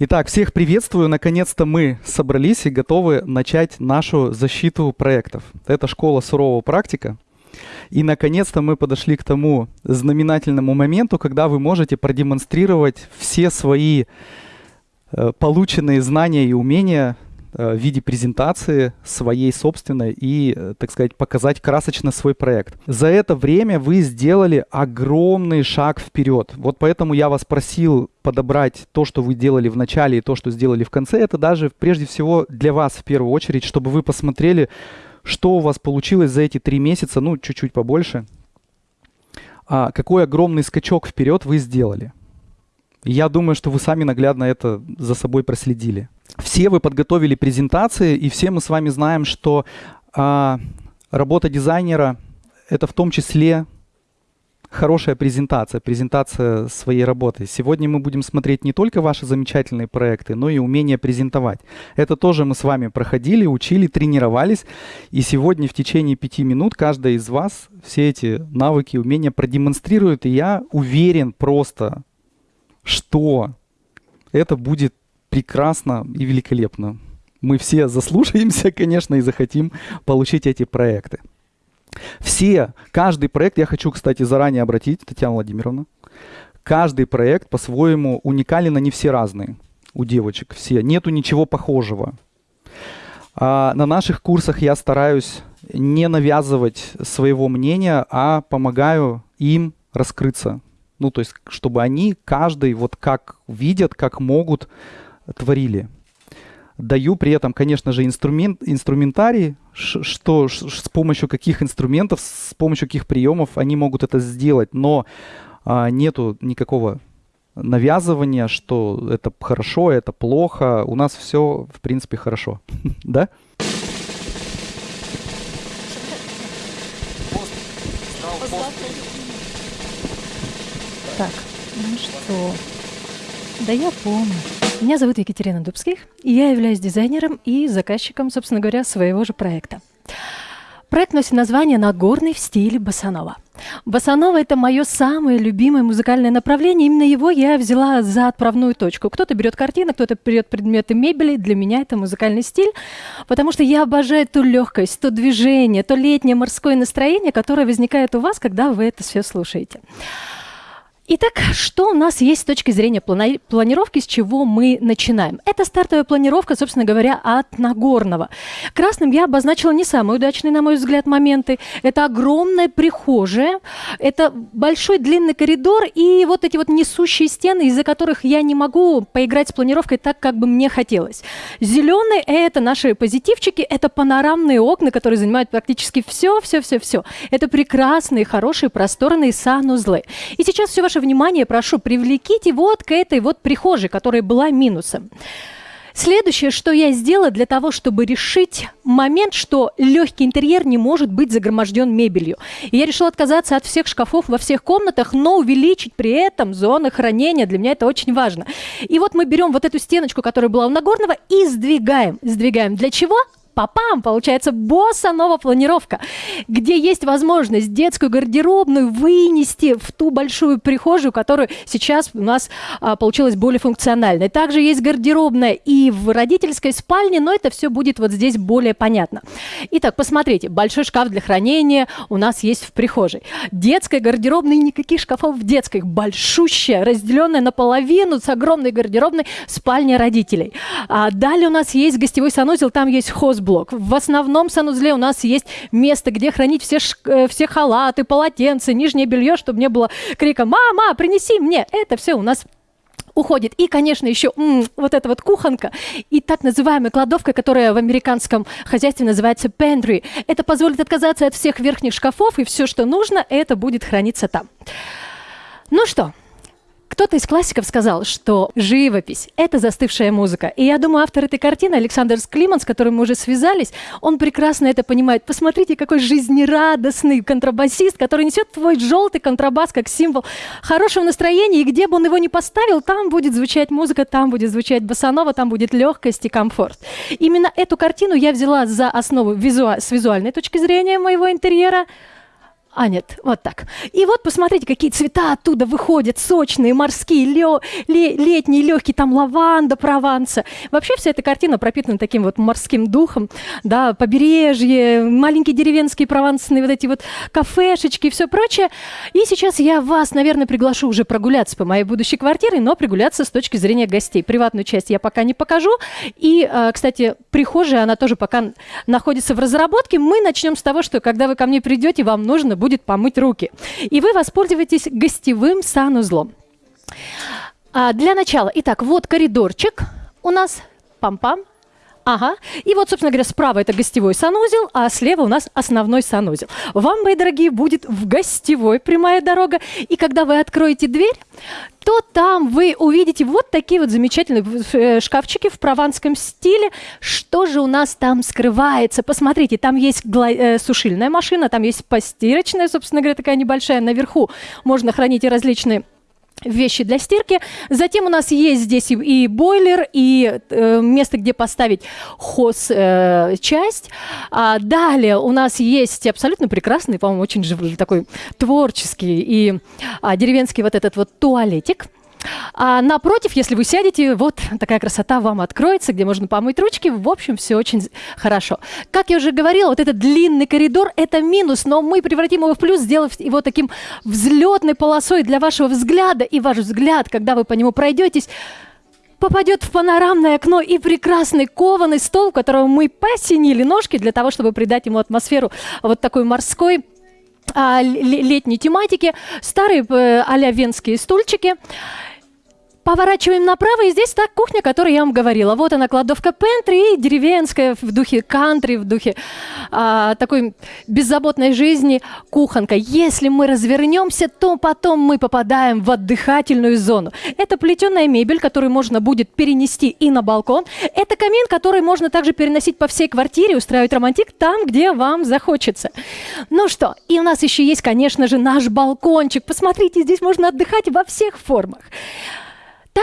Итак, всех приветствую. Наконец-то мы собрались и готовы начать нашу защиту проектов. Это школа сурового практика. И наконец-то мы подошли к тому знаменательному моменту, когда вы можете продемонстрировать все свои э, полученные знания и умения в виде презентации своей собственной и, э, так сказать, показать красочно свой проект. За это время вы сделали огромный шаг вперед. Вот поэтому я вас просил подобрать то, что вы делали в начале и то, что сделали в конце. Это даже прежде всего для вас в первую очередь, чтобы вы посмотрели, что у вас получилось за эти три месяца, ну, чуть-чуть побольше. А какой огромный скачок вперед вы сделали. Я думаю, что вы сами наглядно это за собой проследили. Все вы подготовили презентации, и все мы с вами знаем, что а, работа дизайнера — это в том числе хорошая презентация, презентация своей работы. Сегодня мы будем смотреть не только ваши замечательные проекты, но и умение презентовать. Это тоже мы с вами проходили, учили, тренировались. И сегодня в течение пяти минут каждый из вас все эти навыки, умения продемонстрирует. И я уверен просто, что это будет прекрасно и великолепно. Мы все заслушаемся, конечно, и захотим получить эти проекты. Все, каждый проект, я хочу, кстати, заранее обратить, Татьяна Владимировна, каждый проект по-своему уникален, они все разные у девочек, все. Нету ничего похожего. А на наших курсах я стараюсь не навязывать своего мнения, а помогаю им раскрыться. Ну, то есть, чтобы они, каждый, вот как видят, как могут, творили. Даю при этом, конечно же, инструмент, инструментарий, что, с помощью каких инструментов, с помощью каких приемов они могут это сделать, но а, нету никакого навязывания, что это хорошо, это плохо. У нас все, в принципе, хорошо. да? Так, ну что? Да я помню. Меня зовут Екатерина Дубских, и я являюсь дизайнером и заказчиком, собственно говоря, своего же проекта. Проект носит название «Нагорный в стиле Басанова». Басанова – это мое самое любимое музыкальное направление. Именно его я взяла за отправную точку. Кто-то берет картины, кто-то берет предметы мебели. Для меня это музыкальный стиль, потому что я обожаю ту легкость, то движение, то летнее морское настроение, которое возникает у вас, когда вы это все слушаете. Итак, что у нас есть с точки зрения плани планировки, с чего мы начинаем? Это стартовая планировка, собственно говоря, от Нагорного. Красным я обозначила не самые удачные, на мой взгляд, моменты. Это огромная прихожая, это большой длинный коридор и вот эти вот несущие стены, из-за которых я не могу поиграть с планировкой так, как бы мне хотелось. Зеленый – это наши позитивчики, это панорамные окна, которые занимают практически все, все, все, все. Это прекрасные, хорошие, просторные санузлы. И сейчас все ваше ваше внимание прошу, привлеките вот к этой вот прихожей, которая была минусом. Следующее, что я сделала для того, чтобы решить момент, что легкий интерьер не может быть загроможден мебелью. И я решила отказаться от всех шкафов во всех комнатах, но увеличить при этом зоны хранения. Для меня это очень важно. И вот мы берем вот эту стеночку, которая была у Нагорного, и сдвигаем. Сдвигаем для чего? Папам, получается босса планировка, где есть возможность детскую гардеробную вынести в ту большую прихожую, которая сейчас у нас а, получилась более функциональной. Также есть гардеробная и в родительской спальне, но это все будет вот здесь более понятно. Итак, посмотрите, большой шкаф для хранения у нас есть в прихожей. Детская гардеробная, никаких шкафов в детской, большущая, разделенная наполовину с огромной гардеробной спальня родителей. А далее у нас есть гостевой санузел, там есть хозблок блок. В основном санузле у нас есть место, где хранить все, э, все халаты, полотенца, нижнее белье, чтобы не было крика «Мама, принеси мне!» Это все у нас уходит. И, конечно, еще м, вот эта вот кухонка и так называемая кладовка, которая в американском хозяйстве называется pantry. Это позволит отказаться от всех верхних шкафов, и все, что нужно, это будет храниться там. Ну что, кто-то из классиков сказал, что живопись — это застывшая музыка. И я думаю, автор этой картины, Александр Склиман, с которым мы уже связались, он прекрасно это понимает. Посмотрите, какой жизнерадостный контрабасист, который несет твой желтый контрабас как символ хорошего настроения. И где бы он его ни поставил, там будет звучать музыка, там будет звучать басанова, там будет легкость и комфорт. Именно эту картину я взяла за основу визу... с визуальной точки зрения моего интерьера — А, нет, вот так. И вот посмотрите, какие цвета оттуда выходят, сочные, морские, лё, ле, летние, легкие, там лаванда, прованса. Вообще вся эта картина пропитана таким вот морским духом, да, побережье, маленькие деревенские провансные вот эти вот кафешечки и все прочее. И сейчас я вас, наверное, приглашу уже прогуляться по моей будущей квартире, но прогуляться с точки зрения гостей. Приватную часть я пока не покажу. И, э, кстати, прихожая, она тоже пока находится в разработке. Мы начнем с того, что когда вы ко мне придете, вам нужно будет будет помыть руки. И вы воспользуетесь гостевым санузлом. А для начала, итак, вот коридорчик у нас, пам-пам, Ага. И вот, собственно говоря, справа это гостевой санузел, а слева у нас основной санузел. Вам, мои дорогие, будет в гостевой прямая дорога. И когда вы откроете дверь, то там вы увидите вот такие вот замечательные э, шкафчики в прованском стиле. Что же у нас там скрывается? Посмотрите, там есть э, сушильная машина, там есть постирочная, собственно говоря, такая небольшая. Наверху можно хранить и различные вещи для стирки. Затем у нас есть здесь и, бойлер, и э, место, где поставить хоз-часть. Э, а далее у нас есть абсолютно прекрасный, по-моему, очень такой творческий и а, деревенский вот этот вот туалетик. А напротив, если вы сядете, вот такая красота вам откроется, где можно помыть ручки. В общем, все очень хорошо. Как я уже говорила, вот этот длинный коридор – это минус, но мы превратим его в плюс, сделав его таким взлетной полосой для вашего взгляда. И ваш взгляд, когда вы по нему пройдетесь, попадет в панорамное окно и прекрасный кованый стол, которого мы посинили ножки для того, чтобы придать ему атмосферу вот такой морской, летней тематики, старые э, а-ля венские стульчики. Поворачиваем направо, и здесь та кухня, о которой я вам говорила. Вот она, кладовка пентри, деревенская в духе кантри, в духе а, такой беззаботной жизни кухонка. Если мы развернемся, то потом мы попадаем в отдыхательную зону. Это плетеная мебель, которую можно будет перенести и на балкон. Это камин, который можно также переносить по всей квартире, устраивать романтик там, где вам захочется. Ну что, и у нас еще есть, конечно же, наш балкончик. Посмотрите, здесь можно отдыхать во всех формах.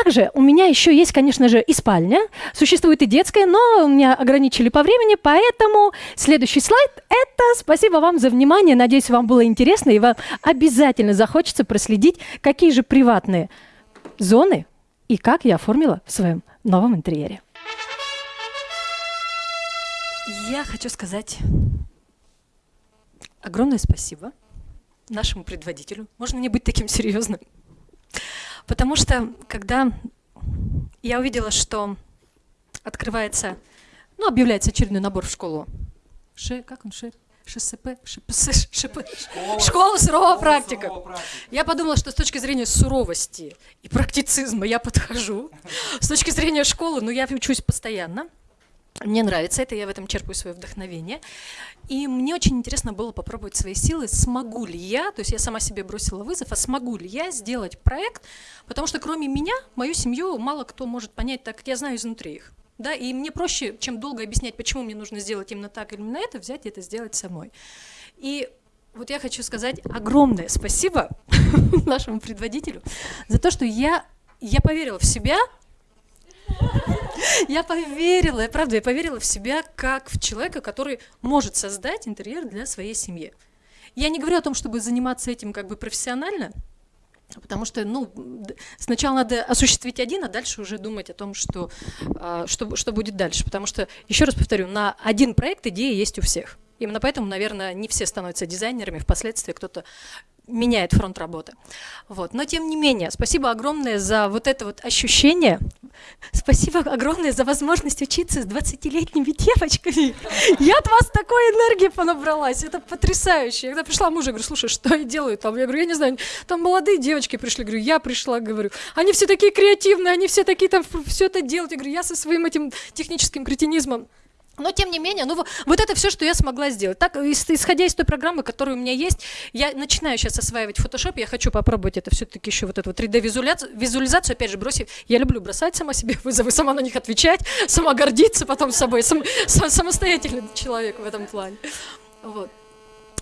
Также у меня еще есть, конечно же, и спальня. Существует и детская, но меня ограничили по времени, поэтому следующий слайд – это спасибо вам за внимание. Надеюсь, вам было интересно, и вам обязательно захочется проследить, какие же приватные зоны и как я оформила в своем новом интерьере. Я хочу сказать огромное спасибо нашему предводителю. Можно не быть таким серьезным? Потому что, когда я увидела, что открывается, ну, объявляется очередной набор в школу. Ш, как он, Ш? ШСП, ШПС, ШП, школа, школа сурового практика. Я подумала, что с точки зрения суровости и практицизма я подхожу. С точки зрения школы, ну, я учусь постоянно. Мне нравится это, я в этом черпаю свое вдохновение. И мне очень интересно было попробовать свои силы, смогу ли я, то есть я сама себе бросила вызов, а смогу ли я сделать проект, потому что кроме меня, мою семью мало кто может понять, так как я знаю изнутри их. Да, и мне проще, чем долго объяснять, почему мне нужно сделать именно так или именно это, взять и это сделать самой. И вот я хочу сказать огромное спасибо нашему предводителю за то, что я, я поверила в себя, я поверила, я правда, я поверила в себя как в человека, который может создать интерьер для своей семьи. Я не говорю о том, чтобы заниматься этим как бы профессионально, Потому что, ну, сначала надо осуществить один, а дальше уже думать о том, что, а, что, что будет дальше. Потому что, еще раз повторю, на один проект идея есть у всех. Именно поэтому, наверное, не все становятся дизайнерами, впоследствии кто-то меняет фронт работы. Вот. Но тем не менее, спасибо огромное за вот это вот ощущение. Спасибо огромное за возможность учиться с 20-летними девочками. Я от вас такой энергии понабралась. Это потрясающе. Я когда пришла мужа, говорю, слушай, что я делаю там? Я говорю, я не знаю, там молодые девочки пришли. Говорю, я пришла, говорю. Они все такие креативные, они все такие там все это делают. Я говорю, я со своим этим техническим кретинизмом но тем не менее, ну вот это все, что я смогла сделать. Так, исходя из той программы, которая у меня есть, я начинаю сейчас осваивать Photoshop, я хочу попробовать это все-таки еще вот эту вот 3D-визуализацию, визуализацию, опять же, бросить. Я люблю бросать сама себе вызовы, сама на них отвечать, сама гордиться потом собой, сам, сам, самостоятельный человек в этом плане. Вот.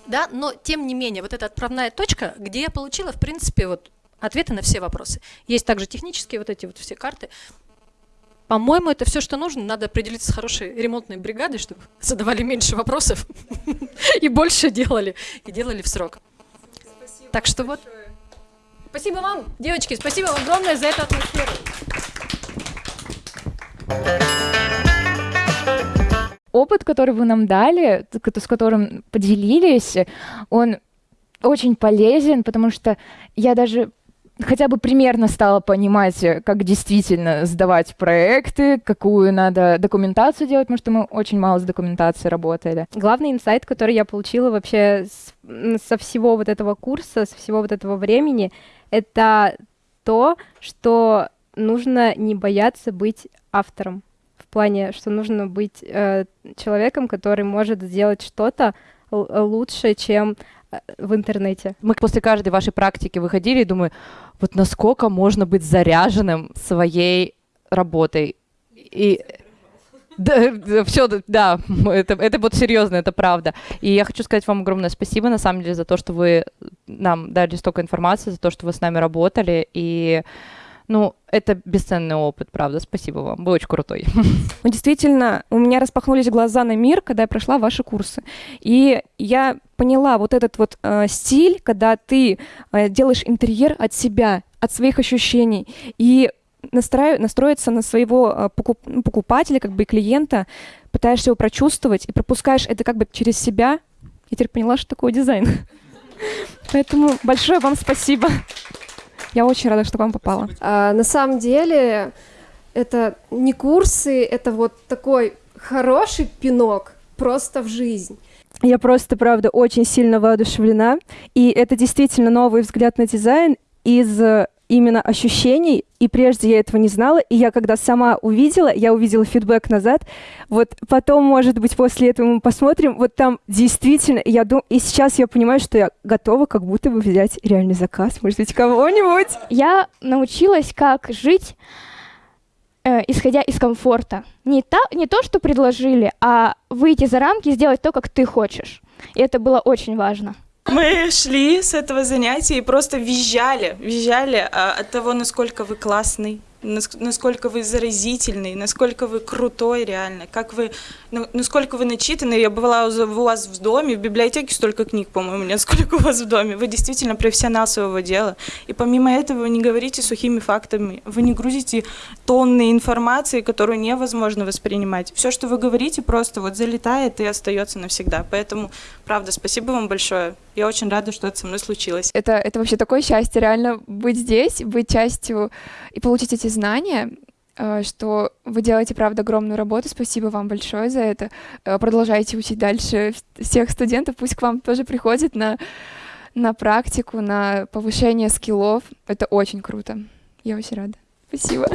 Да, но тем не менее, вот эта отправная точка, где я получила, в принципе, вот ответы на все вопросы. Есть также технические вот эти вот все карты. По-моему, это все, что нужно. Надо определиться с хорошей ремонтной бригадой, чтобы задавали меньше вопросов и больше делали, и делали в срок. Так что вот. Спасибо вам, девочки, спасибо вам огромное за эту атмосферу. опыт, который вы нам дали, с которым поделились, он очень полезен, потому что я даже хотя бы примерно стала понимать, как действительно сдавать проекты, какую надо документацию делать, потому что мы очень мало с документацией работали. Главный инсайт, который я получила вообще с, со всего вот этого курса, со всего вот этого времени, это то, что нужно не бояться быть автором плане, что нужно быть э, человеком, который может сделать что-то лучше, чем э, в интернете. Мы после каждой вашей практики выходили и думаю, вот насколько можно быть заряженным своей работой. И да, все, да, это, это вот серьезно, это правда. И я хочу сказать вам огромное спасибо, на самом деле, за то, что вы нам дали столько информации, за то, что вы с нами работали. И ну, это бесценный опыт, правда. Спасибо вам. Вы очень крутой. Ну, действительно, у меня распахнулись глаза на мир, когда я прошла ваши курсы. И я поняла вот этот вот э, стиль, когда ты э, делаешь интерьер от себя, от своих ощущений. И настраив... настроиться на своего э. Ну, покупателя, как бы клиента, пытаешься его прочувствовать и пропускаешь это как бы через себя. Я теперь поняла, что такое дизайн. Поэтому большое вам спасибо. Я очень рада, что к вам попала. А, на самом деле, это не курсы, это вот такой хороший пинок просто в жизнь. Я просто, правда, очень сильно воодушевлена. И это действительно новый взгляд на дизайн из именно ощущений, и прежде я этого не знала, и я когда сама увидела, я увидела фидбэк назад, вот потом, может быть, после этого мы посмотрим, вот там действительно, я думаю, и сейчас я понимаю, что я готова как будто бы взять реальный заказ, может быть, кого-нибудь. Я научилась, как жить, э, исходя из комфорта. Не, та, не то, что предложили, а выйти за рамки и сделать то, как ты хочешь. И это было очень важно. Мы шли с этого занятия и просто визжали, визжали а, от того, насколько вы классный, насколько вы заразительный, насколько вы крутой реально, как вы, ну, насколько вы начитанный. Я была у вас в доме, в библиотеке столько книг, по-моему, нет, сколько у вас в доме. Вы действительно профессионал своего дела. И помимо этого вы не говорите сухими фактами, вы не грузите тонны информации, которую невозможно воспринимать. Все, что вы говорите, просто вот залетает и остается навсегда. Поэтому, правда, спасибо вам большое. Я очень рада, что это со мной случилось. Это, это вообще такое счастье, реально быть здесь, быть частью и получить эти знания, э, что вы делаете, правда, огромную работу. Спасибо вам большое за это. Э, продолжайте учить дальше всех студентов. Пусть к вам тоже приходят на, на практику, на повышение скиллов. Это очень круто. Я очень рада. Спасибо.